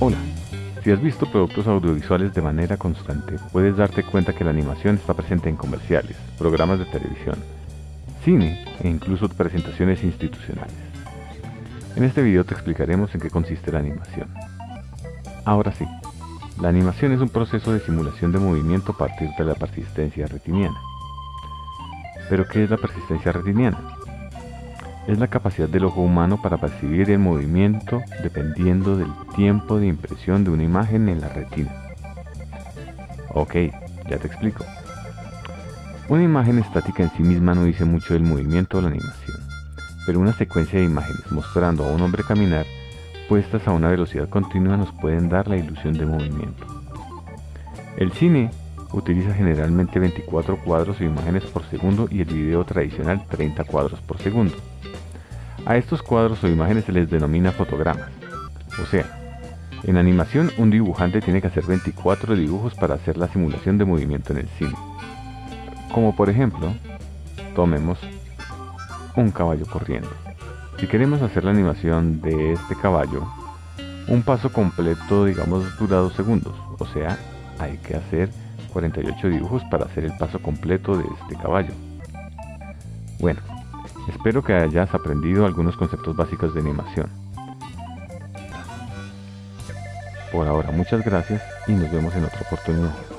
Hola, si has visto productos audiovisuales de manera constante, puedes darte cuenta que la animación está presente en comerciales, programas de televisión, cine e incluso presentaciones institucionales. En este video te explicaremos en qué consiste la animación. Ahora sí, la animación es un proceso de simulación de movimiento a partir de la persistencia retiniana. ¿Pero qué es la persistencia retiniana? Es la capacidad del ojo humano para percibir el movimiento dependiendo del tiempo de impresión de una imagen en la retina. Ok, ya te explico. Una imagen estática en sí misma no dice mucho del movimiento o la animación, pero una secuencia de imágenes mostrando a un hombre caminar puestas a una velocidad continua nos pueden dar la ilusión de movimiento. El cine utiliza generalmente 24 cuadros o imágenes por segundo y el video tradicional 30 cuadros por segundo. A estos cuadros o imágenes se les denomina fotogramas. O sea, en animación un dibujante tiene que hacer 24 dibujos para hacer la simulación de movimiento en el cine. Como por ejemplo, tomemos un caballo corriendo. Si queremos hacer la animación de este caballo, un paso completo digamos dura 2 segundos, o sea, hay que hacer 48 dibujos para hacer el paso completo de este caballo. Bueno, espero que hayas aprendido algunos conceptos básicos de animación. Por ahora muchas gracias y nos vemos en otra oportunidad.